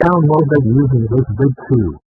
Download that using this vid too.